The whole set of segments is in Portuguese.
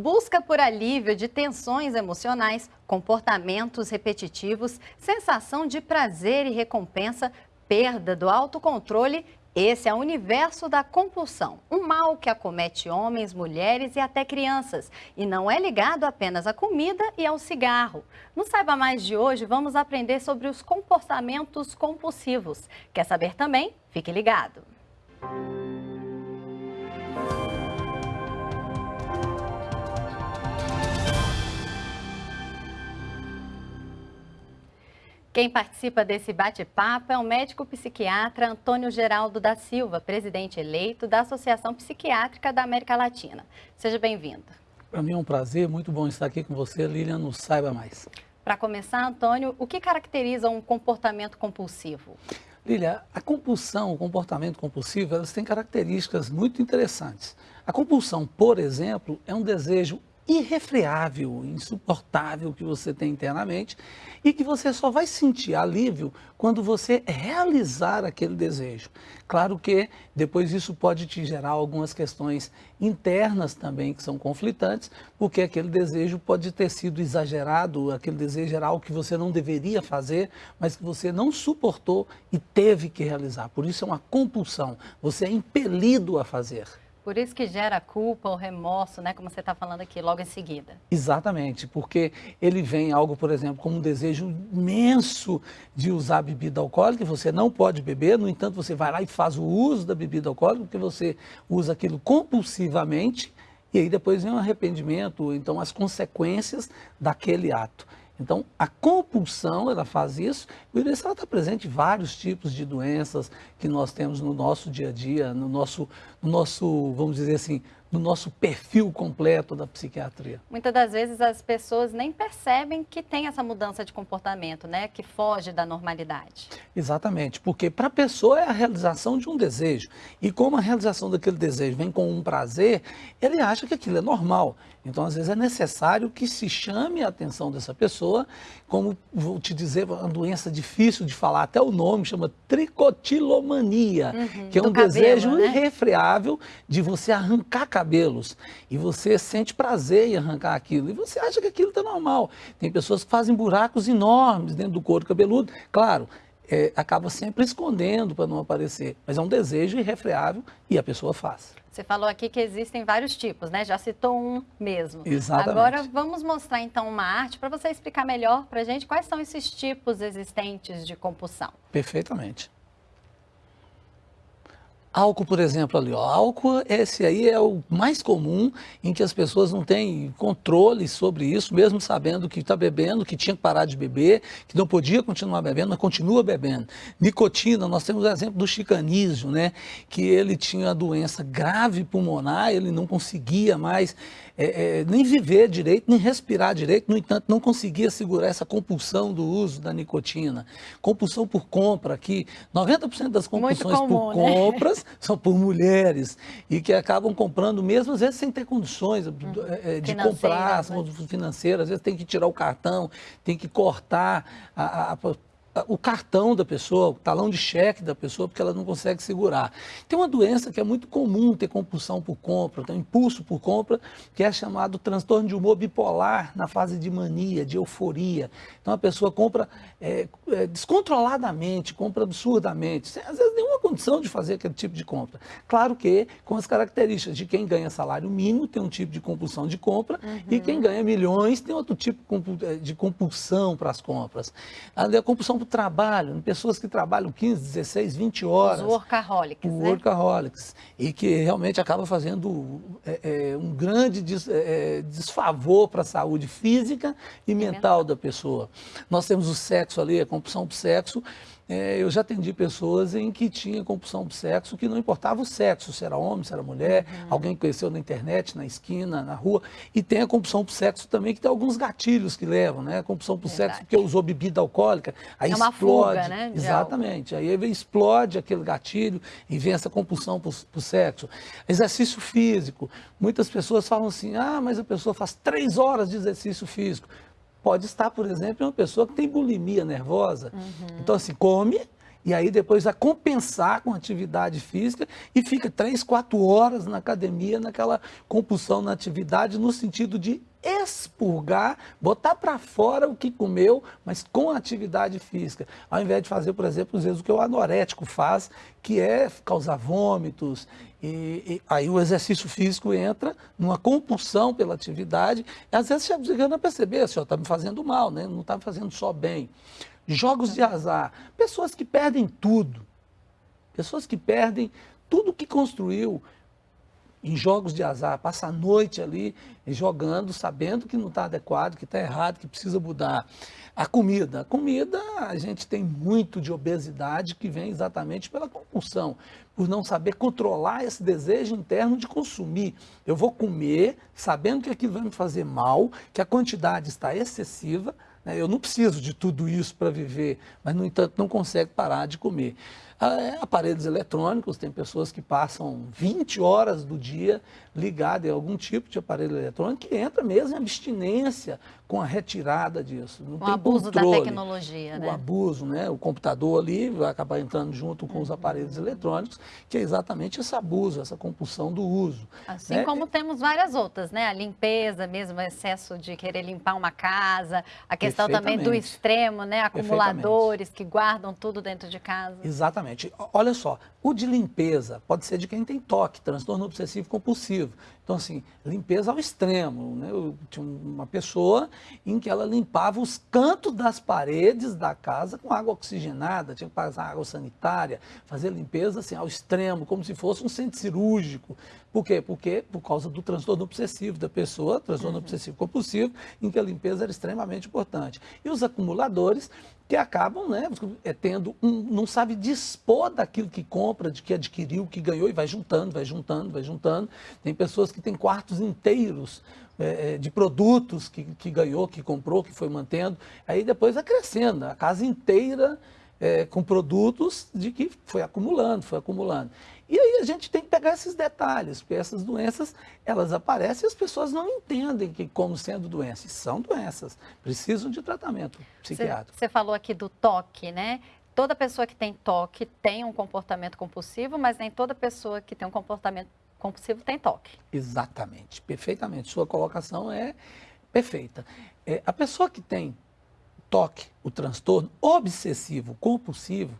busca por alívio de tensões emocionais, comportamentos repetitivos, sensação de prazer e recompensa, perda do autocontrole esse é o universo da compulsão, um mal que acomete homens, mulheres e até crianças, e não é ligado apenas à comida e ao cigarro. No Saiba Mais de hoje, vamos aprender sobre os comportamentos compulsivos. Quer saber também? Fique ligado! Quem participa desse bate-papo é o médico psiquiatra Antônio Geraldo da Silva, presidente eleito da Associação Psiquiátrica da América Latina. Seja bem-vindo. Para mim é um prazer, muito bom estar aqui com você, Lilian, no Saiba Mais. Para começar, Antônio, o que caracteriza um comportamento compulsivo? Lilia, a compulsão, o comportamento compulsivo, elas têm características muito interessantes. A compulsão, por exemplo, é um desejo irrefreável, insuportável que você tem internamente e que você só vai sentir alívio quando você realizar aquele desejo. Claro que depois isso pode te gerar algumas questões internas também que são conflitantes, porque aquele desejo pode ter sido exagerado, aquele desejo era algo que você não deveria fazer, mas que você não suportou e teve que realizar. Por isso é uma compulsão, você é impelido a fazer. Por isso que gera culpa ou remorso, né? Como você está falando aqui, logo em seguida. Exatamente, porque ele vem algo, por exemplo, como um desejo imenso de usar bebida alcoólica, você não pode beber, no entanto, você vai lá e faz o uso da bebida alcoólica, porque você usa aquilo compulsivamente, e aí depois vem o um arrependimento, então as consequências daquele ato. Então, a compulsão, ela faz isso, e ela está presente em vários tipos de doenças que nós temos no nosso dia a dia, no nosso, no nosso vamos dizer assim, no nosso perfil completo da psiquiatria. Muitas das vezes as pessoas nem percebem que tem essa mudança de comportamento, né? Que foge da normalidade. Exatamente, porque para a pessoa é a realização de um desejo. E como a realização daquele desejo vem com um prazer, ele acha que aquilo é normal. Então, às vezes, é necessário que se chame a atenção dessa pessoa, como vou te dizer, uma doença difícil de falar, até o nome chama tricotilomania, uhum, que é um cabelo, desejo né? irrefreável de você arrancar cabelos. E você sente prazer em arrancar aquilo. E você acha que aquilo está normal. Tem pessoas que fazem buracos enormes dentro do couro cabeludo. Claro, é, acaba sempre escondendo para não aparecer. Mas é um desejo irrefreável e a pessoa faz. Você falou aqui que existem vários tipos, né? Já citou um mesmo. Exatamente. Agora vamos mostrar então uma arte para você explicar melhor para a gente quais são esses tipos existentes de compulsão. Perfeitamente. Álcool, por exemplo, ali, ó. Álcool, esse aí é o mais comum em que as pessoas não têm controle sobre isso, mesmo sabendo que está bebendo, que tinha que parar de beber, que não podia continuar bebendo, mas continua bebendo. Nicotina, nós temos o exemplo do chicanísio, né? Que ele tinha doença grave pulmonar, ele não conseguia mais é, é, nem viver direito, nem respirar direito, no entanto, não conseguia segurar essa compulsão do uso da nicotina. Compulsão por compra, que 90% das compulsões comum, por né? compras são por mulheres e que acabam comprando mesmo, às vezes, sem ter condições hum, de comprar, né? financeiras, às vezes tem que tirar o cartão, tem que cortar a, a o cartão da pessoa, o talão de cheque da pessoa, porque ela não consegue segurar. Tem uma doença que é muito comum ter compulsão por compra, tem um impulso por compra, que é chamado transtorno de humor bipolar na fase de mania, de euforia. Então a pessoa compra é, é, descontroladamente, compra absurdamente, sem às vezes nenhuma condição de fazer aquele tipo de compra. Claro que com as características de quem ganha salário mínimo tem um tipo de compulsão de compra uhum. e quem ganha milhões tem outro tipo de compulsão para as compras. A compulsão trabalho, pessoas que trabalham 15, 16, 20 horas. Os workaholics, né? Workaholics. E que realmente acaba fazendo é, é, um grande des, é, é desfavor para a saúde física e, mental, mental da pessoa. Nós temos o sexo ali, a compulsão para o sexo, é, eu já atendi pessoas em que tinha compulsão por sexo, que não importava o sexo, se era homem, se era mulher, uhum. alguém conheceu na internet, na esquina, na rua. E tem a compulsão por sexo também, que tem alguns gatilhos que levam, né? A compulsão por Verdade. sexo porque usou bebida alcoólica, aí é uma explode. Fuga, né, exatamente. Aí explode aquele gatilho e vem essa compulsão por, por sexo. Exercício físico. Muitas pessoas falam assim, ah, mas a pessoa faz três horas de exercício físico pode estar, por exemplo, em uma pessoa que tem bulimia nervosa. Uhum. Então, assim, come e aí depois vai compensar com atividade física e fica três, quatro horas na academia, naquela compulsão na atividade, no sentido de expurgar, botar para fora o que comeu, mas com atividade física. Ao invés de fazer, por exemplo, às vezes o que o anorético faz, que é causar vômitos, e, e aí o exercício físico entra numa compulsão pela atividade, às vezes chega a perceber, assim, está me fazendo mal, né? não está me fazendo só bem. Jogos de azar, pessoas que perdem tudo, pessoas que perdem tudo que construiu, em jogos de azar, passa a noite ali jogando, sabendo que não está adequado, que está errado, que precisa mudar. A comida. A comida, a gente tem muito de obesidade que vem exatamente pela compulsão, por não saber controlar esse desejo interno de consumir. Eu vou comer sabendo que aquilo vai me fazer mal, que a quantidade está excessiva, né? eu não preciso de tudo isso para viver, mas, no entanto, não consegue parar de comer. Ah, é, aparelhos eletrônicos, tem pessoas que passam 20 horas do dia ligado em algum tipo de aparelho eletrônico que entra mesmo em abstinência com a retirada disso. Não o tem abuso controle. da tecnologia, o né? O abuso, né? O computador ali vai acabar entrando junto com os aparelhos eletrônicos, que é exatamente esse abuso, essa compulsão do uso. Assim né? como temos várias outras, né? A limpeza mesmo, o excesso de querer limpar uma casa, a questão também do extremo, né? Acumuladores que guardam tudo dentro de casa. Exatamente. Olha só, o de limpeza pode ser de quem tem toque, transtorno obsessivo compulsivo. Então, assim, limpeza ao extremo. Né? Eu tinha uma pessoa em que ela limpava os cantos das paredes da casa com água oxigenada, tinha que passar água sanitária, fazer limpeza assim, ao extremo, como se fosse um centro cirúrgico. Por quê? Porque por causa do transtorno obsessivo da pessoa, transtorno uhum. obsessivo compulsivo, em que a limpeza era extremamente importante. E os acumuladores que acabam né, é, tendo um, não sabe dispor daquilo que compra, de que adquiriu, que ganhou e vai juntando, vai juntando, vai juntando. Tem pessoas que têm quartos inteiros é, é, de produtos que, que ganhou, que comprou, que foi mantendo. Aí depois vai crescendo, a casa inteira é, com produtos de que foi acumulando, foi acumulando. E aí a gente tem que pegar esses detalhes, porque essas doenças, elas aparecem e as pessoas não entendem que como sendo doenças. São doenças, precisam de tratamento psiquiátrico. Você falou aqui do toque, né? Toda pessoa que tem toque tem um comportamento compulsivo, mas nem toda pessoa que tem um comportamento compulsivo tem toque. Exatamente, perfeitamente. Sua colocação é perfeita. É, a pessoa que tem toque, o transtorno obsessivo compulsivo,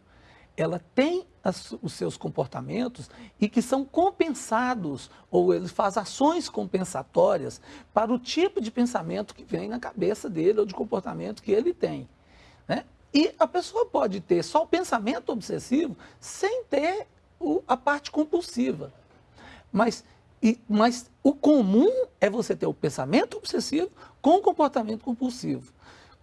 ela tem as, os seus comportamentos e que são compensados, ou ele faz ações compensatórias para o tipo de pensamento que vem na cabeça dele ou de comportamento que ele tem. Né? E a pessoa pode ter só o pensamento obsessivo sem ter o, a parte compulsiva. Mas, e, mas o comum é você ter o pensamento obsessivo com o comportamento compulsivo.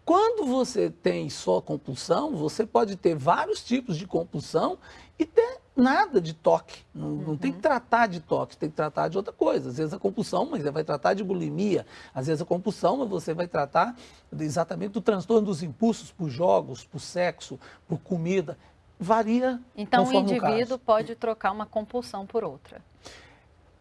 Quando você tem só compulsão, você pode ter vários tipos de compulsão e ter nada de toque. Não, uhum. não, tem que tratar de toque, tem que tratar de outra coisa. Às vezes a compulsão, mas você vai tratar de bulimia. Às vezes a compulsão, mas você vai tratar exatamente do transtorno dos impulsos por jogos, por sexo, por comida. Varia. Então o indivíduo o pode trocar uma compulsão por outra.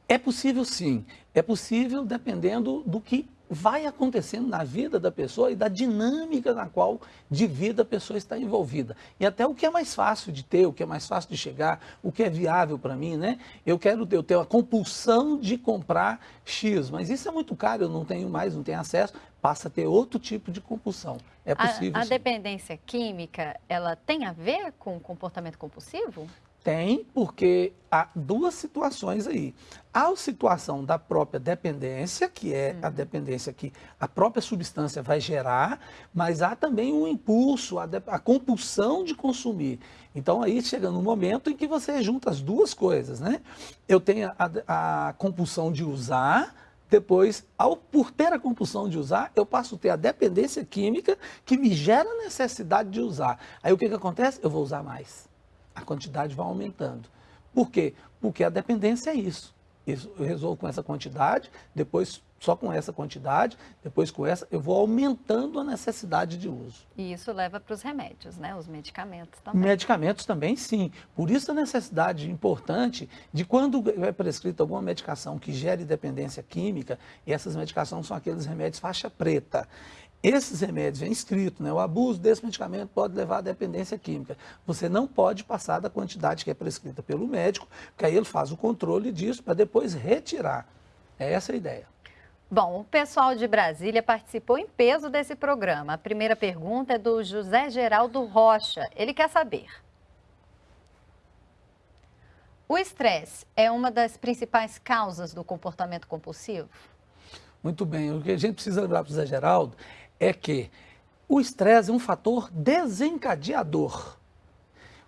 É possível sim. É possível dependendo do que vai acontecendo na vida da pessoa e da dinâmica na qual de vida a pessoa está envolvida. E até o que é mais fácil de ter, o que é mais fácil de chegar, o que é viável para mim, né? Eu quero ter, eu tenho a compulsão de comprar X, mas isso é muito caro, eu não tenho mais, não tenho acesso, passa a ter outro tipo de compulsão. É possível. A, a dependência química, ela tem a ver com comportamento compulsivo? Tem, porque há duas situações aí. Há a situação da própria dependência, que é a uhum. dependência que a própria substância vai gerar, mas há também o um impulso, a, a, compulsão de consumir. Então aí chega no momento em que você junta as duas coisas, né? Eu tenho a, a compulsão de usar, depois, ao, por ter a compulsão de usar, eu passo a ter a dependência química que me gera a necessidade de usar. Aí o que, que acontece? Eu vou usar mais a quantidade vai aumentando. Por quê? Porque a dependência é isso. isso eu resolvo com essa quantidade, depois só com essa quantidade, depois com essa, eu vou aumentando a necessidade de uso. E isso leva para os remédios, né? Os medicamentos também. Medicamentos também, sim. Por isso a necessidade importante de quando é prescrita alguma medicação que gere dependência química, e essas medicações são aqueles remédios faixa preta. Esses remédios, é inscrito, né? o abuso desse medicamento pode levar à dependência química. Você não pode passar da quantidade que é prescrita pelo médico, porque aí ele faz o controle disso para depois retirar. É essa a ideia. Bom, o pessoal de Brasília participou em peso desse programa. A primeira pergunta é do José Geraldo Rocha. Ele quer saber. O estresse é uma das principais causas do comportamento compulsivo? Muito bem. O que a gente precisa lembrar para o José Geraldo é que o estresse é um fator desencadeador.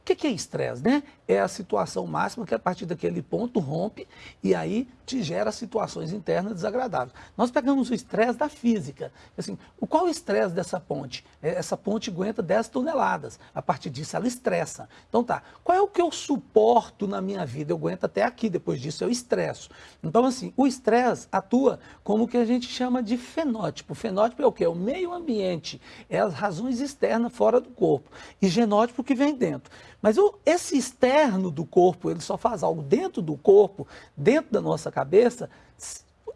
O que é estresse, né? É a situação máxima que a partir daquele ponto rompe e aí te gera situações internas desagradáveis. Nós pegamos o estresse da física. Assim, qual o estresse dessa ponte? É, essa ponte aguenta 10 toneladas. A partir disso ela estressa. Então tá, qual é o que eu suporto na minha vida? Eu aguento até aqui, depois disso eu estresso. Então assim, o estresse atua como o que a gente chama de fenótipo. Fenótipo é o que? É o meio ambiente, é as razões externas fora do corpo. E genótipo que vem dentro. Mas esse externo do corpo, ele só faz algo dentro do corpo, dentro da nossa cabeça,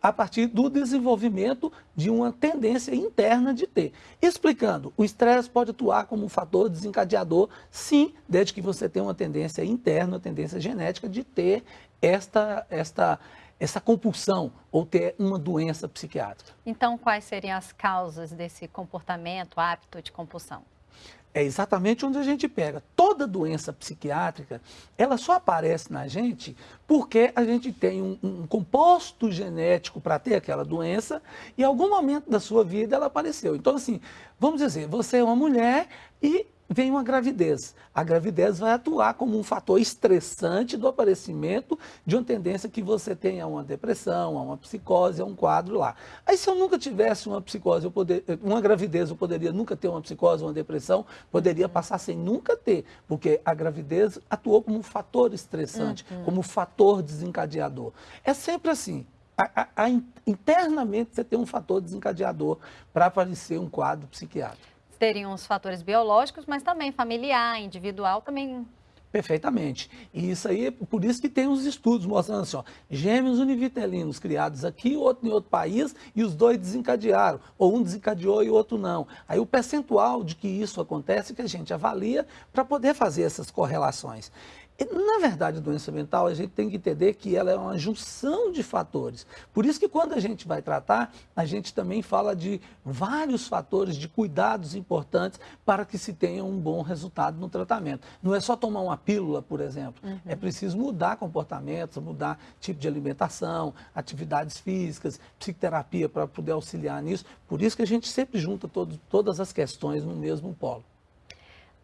a partir do desenvolvimento de uma tendência interna de ter. Explicando, o estresse pode atuar como um fator desencadeador, sim, desde que você tenha uma tendência interna, uma tendência genética de ter esta, esta, essa compulsão ou ter uma doença psiquiátrica. Então, quais seriam as causas desse comportamento, hábito de compulsão? É exatamente onde a gente pega. Toda doença psiquiátrica, ela só aparece na gente porque a gente tem um, um composto genético para ter aquela doença e em algum momento da sua vida ela apareceu. Então, assim, vamos dizer, você é uma mulher e vem uma gravidez. A gravidez vai atuar como um fator estressante do aparecimento de uma tendência que você tenha uma depressão, a uma psicose, a um quadro lá. Aí se eu nunca tivesse uma psicose, eu poder, uma gravidez, eu poderia nunca ter uma psicose, uma depressão, poderia passar sem nunca ter, porque a gravidez atuou como um fator estressante, uhum. como um fator desencadeador. É sempre assim. A, a, a, internamente você tem um fator desencadeador para aparecer um quadro psiquiátrico teriam os fatores biológicos, mas também familiar, individual, também Perfeitamente. E isso aí, por isso que tem os estudos mostrando assim, ó, gêmeos univitelinos criados aqui, outro em outro país, e os dois desencadearam, ou um desencadeou e o outro não. Aí o percentual de que isso acontece que a gente avalia para poder fazer essas correlações. Na verdade, a doença mental, a gente tem que entender que ela é uma junção de fatores. Por isso que quando a gente vai tratar, a gente também fala de vários fatores, de cuidados importantes para que se tenha um bom resultado no tratamento. Não é só tomar uma pílula, por exemplo. Uhum. É preciso mudar comportamentos, mudar tipo de alimentação, atividades físicas, psicoterapia para poder auxiliar nisso. Por isso que a gente sempre junta todo, todas as questões no mesmo polo.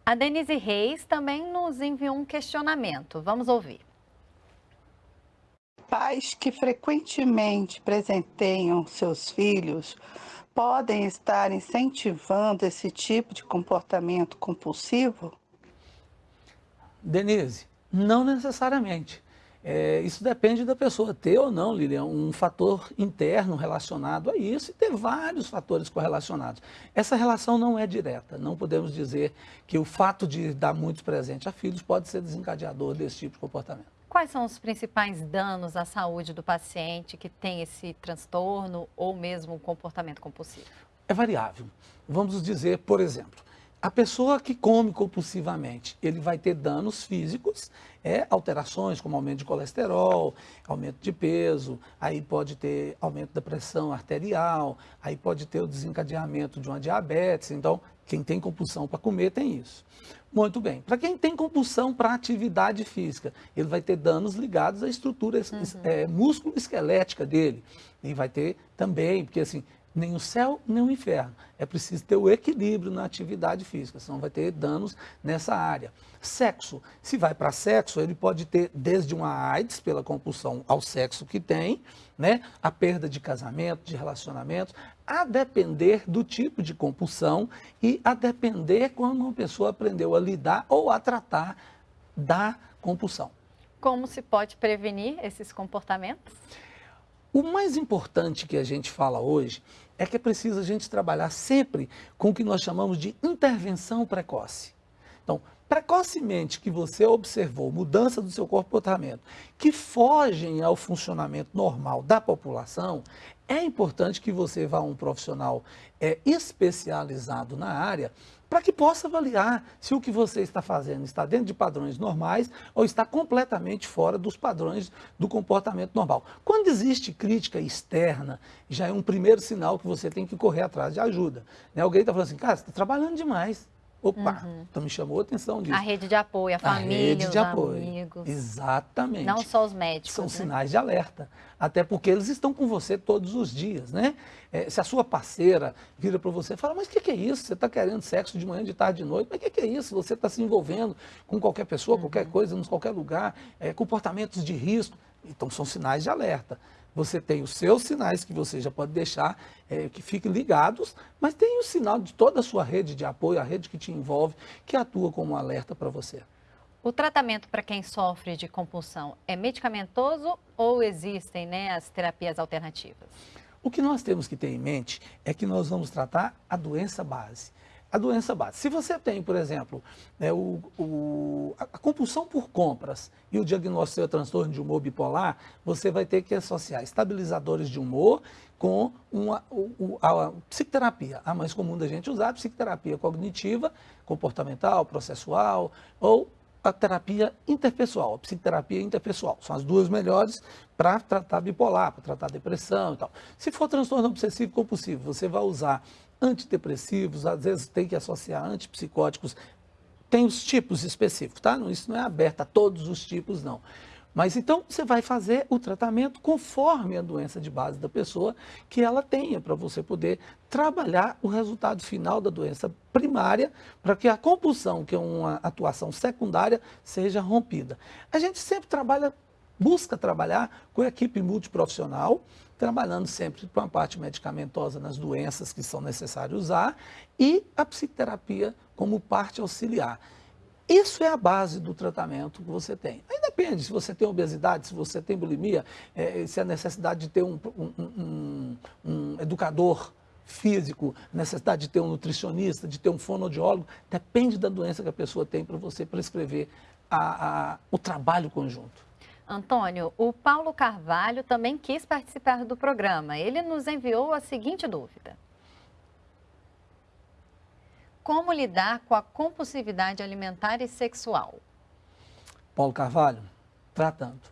A Denise Reis também nos enviou um questionamento. Vamos ouvir. Pais que frequentemente presenteiam seus filhos podem estar incentivando esse tipo de comportamento compulsivo? Denise, não necessariamente. É, isso depende da pessoa ter ou não, Lilian, um fator interno relacionado a isso e ter vários fatores correlacionados. Essa relação não é direta, não podemos dizer que o fato de dar muitos presentes a filhos pode ser desencadeador desse tipo de comportamento. Quais são os principais danos à saúde do paciente que tem esse transtorno ou mesmo um comportamento compulsivo? É variável. Vamos dizer, por exemplo, a pessoa que come compulsivamente, ele vai ter danos físicos, é, alterações como aumento de colesterol, aumento de peso, aí pode ter aumento da pressão arterial, aí pode ter o desencadeamento de uma diabetes. Então, quem tem compulsão para comer tem isso. Muito bem. Para quem tem compulsão para atividade física, ele vai ter danos ligados à estrutura uhum. é, músculo-esquelética dele. E vai ter também, porque assim, nem o céu, nem o inferno. É preciso ter o equilíbrio na atividade física, senão vai ter danos nessa área. Sexo. Se vai para sexo, ele pode ter desde uma AIDS, pela compulsão ao sexo que tem, né? a perda de casamento, de relacionamentos, a depender do tipo de compulsão e a depender quando uma pessoa aprendeu a lidar ou a tratar da compulsão. Como se pode prevenir esses comportamentos? O mais importante que a gente fala hoje é que é preciso a gente trabalhar sempre com o que nós chamamos de intervenção precoce. Então, precocemente que você observou mudança do seu comportamento que fogem ao funcionamento normal da população, é importante que você vá a um profissional é, especializado na área para que possa avaliar se o que você está fazendo está dentro de padrões normais ou está completamente fora dos padrões do comportamento normal. Quando existe crítica externa, já é um primeiro sinal que você tem que correr atrás de ajuda. Né? Alguém está falando assim, cara, você está trabalhando demais. Opa, uhum. então me chamou a atenção disso. A rede de apoio, a família, a rede de apoio. amigos. Exatamente. Não só os médicos. São né? sinais de alerta. Até porque eles estão com você todos os dias, né? É, se a sua parceira vira para você e fala, mas o que, que, é isso? Você está querendo sexo de manhã, de tarde, de noite? Mas o que, que, é isso? Você está se envolvendo com qualquer pessoa, uhum. qualquer coisa, em qualquer lugar, é, comportamentos de risco. Então são sinais de alerta você tem os seus sinais que você já pode deixar é, que fiquem ligados, mas tem o sinal de toda a sua rede de apoio, a rede que te envolve, que atua como um alerta para você. O tratamento para quem sofre de compulsão é medicamentoso ou existem né, as terapias alternativas? O que nós temos que ter em mente é que nós vamos tratar a doença base a doença base. Se você tem, por exemplo, né, o, o, a compulsão por compras e o diagnóstico é transtorno de humor bipolar, você vai ter que associar estabilizadores de humor com uma, o, a psicoterapia. A mais comum da gente usar a psicoterapia cognitiva, comportamental, processual ou a terapia interpessoal, a psicoterapia interpessoal. São as duas melhores para tratar bipolar, para tratar depressão e tal. Se for transtorno obsessivo compulsivo, você vai usar antidepressivos, às vezes tem que associar antipsicóticos. Tem os tipos específicos, tá? Isso não é aberto a todos os tipos, não. Mas então você vai fazer o tratamento conforme a doença de base da pessoa que ela tenha, para você poder trabalhar o resultado final da doença primária, para que a compulsão, que é uma atuação secundária, seja rompida. A gente sempre trabalha, busca trabalhar com a equipe multiprofissional, trabalhando sempre com a parte medicamentosa nas doenças que são necessárias usar e a psicoterapia como parte auxiliar. Isso é a base do tratamento que você tem. Aí depende se você tem obesidade, se você tem bulimia, é, se a necessidade de ter um, um, um, um educador físico, necessidade de ter um nutricionista, de ter um fonoaudiólogo, depende da doença que a pessoa tem para você prescrever a, a, o trabalho conjunto. Antônio, o Paulo Carvalho também quis participar do programa. Ele nos enviou a seguinte dúvida. Como lidar com a compulsividade alimentar e sexual? Paulo Carvalho, tratando.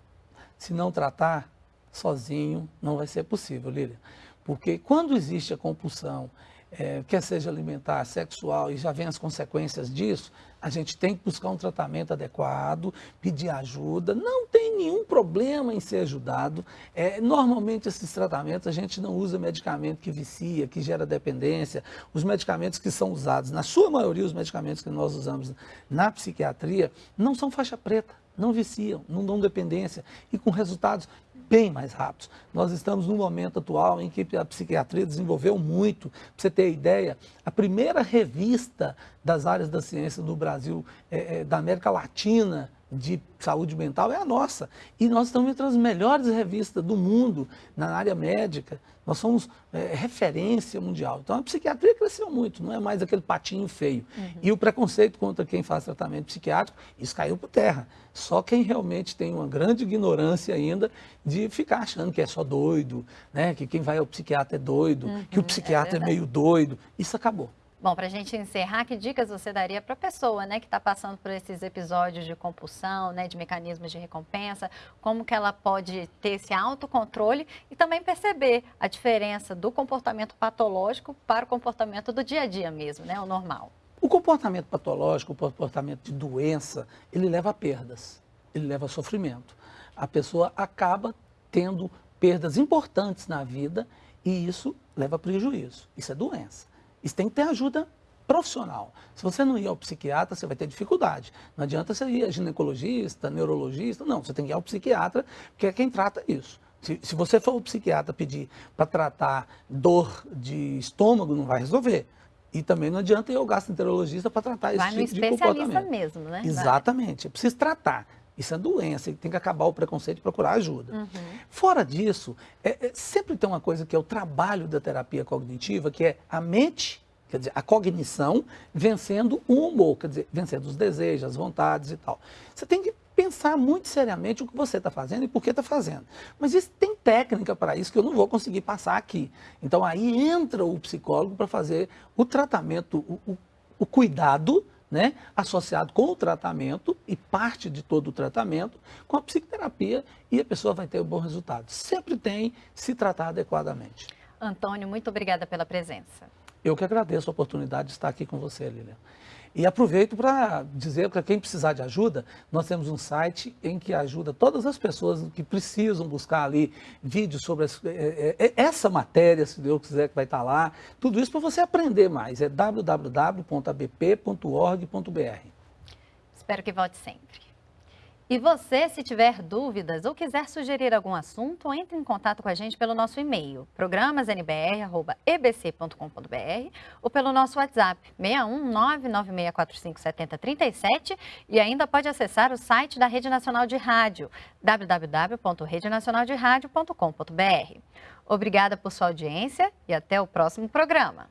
Se não tratar, sozinho não vai ser possível, Lília. Porque quando existe a compulsão, é, quer seja alimentar, sexual, e já vem as consequências disso, a gente tem que buscar um tratamento adequado, pedir ajuda. Não tem nenhum problema em ser ajudado. É, normalmente, esses tratamentos, a gente não usa medicamento que vicia, que gera dependência. Os medicamentos que são usados, na sua maioria, os medicamentos que nós usamos na psiquiatria, não são faixa preta não viciam, não dão dependência e com resultados bem mais rápidos. Nós estamos num momento atual em que a psiquiatria desenvolveu muito. Para você ter ideia, a primeira revista das áreas da ciência no Brasil, é, é, da América Latina, de saúde mental é a nossa. E nós estamos entre as melhores revistas do mundo na área médica. Nós somos é, referência mundial. Então a psiquiatria cresceu muito, não é mais aquele patinho feio. Uhum. E o preconceito contra quem faz tratamento psiquiátrico, isso caiu por terra. Só quem realmente tem uma grande ignorância ainda de ficar achando que é só doido, né? que quem vai ao psiquiatra é doido, uhum, que o psiquiatra é, é meio doido. Isso acabou. Bom, para a gente encerrar, que dicas você daria para a pessoa né, que está passando por esses episódios de compulsão, né, de mecanismos de recompensa, como que ela pode ter esse autocontrole e também perceber a diferença do comportamento patológico para o comportamento do dia a dia mesmo, né, o normal? O comportamento patológico, o comportamento de doença, ele leva a perdas, ele leva a sofrimento. A pessoa acaba tendo perdas importantes na vida e isso leva a prejuízo. Isso é doença. Isso tem que ter ajuda profissional. Se você não ir ao psiquiatra, você vai ter dificuldade. Não adianta você ir a ginecologista, neurologista, não. Você tem que ir ao psiquiatra, que é quem trata isso. Se, se você for ao psiquiatra pedir para tratar dor de estômago, não vai resolver. E também não adianta ir ao gastroenterologista para tratar esse vai tipo de comportamento. Vai no especialista mesmo, né? Exatamente. É preciso tratar. Isso é doença, tem que acabar o preconceito e procurar ajuda. Uhum. Fora disso, é, é, sempre tem uma coisa que é o trabalho da terapia cognitiva, que é a mente Quer dizer, a cognição vencendo o humor, quer dizer, vencendo os desejos, as vontades e tal. Você tem que pensar muito seriamente o que você está fazendo e por que está fazendo. Mas isso tem técnica para isso que eu não vou conseguir passar aqui. Então aí entra o psicólogo para fazer o tratamento, o, o, o cuidado né, associado com o tratamento e parte de todo o tratamento com a psicoterapia e a pessoa vai ter um bom resultado. Sempre tem se tratar adequadamente. Antônio, muito obrigada pela presença. Eu que agradeço a oportunidade de estar aqui com você, Lilian. E aproveito para dizer para quem precisar de ajuda, nós temos um site em que ajuda todas as pessoas que precisam buscar ali vídeos sobre é, é, essa matéria, se Deus quiser que vai estar lá. Tudo isso para você aprender mais. É www.abp.org.br. Espero que volte sempre. E você, se tiver dúvidas ou quiser sugerir algum assunto, entre em contato com a gente pelo nosso e-mail, programasnbr.ebc.com.br ou pelo nosso WhatsApp, 61996457037 e ainda pode acessar o site da Rede Nacional de Rádio, www.redenacionalderadio.com.br. Obrigada por sua audiência e até o próximo programa.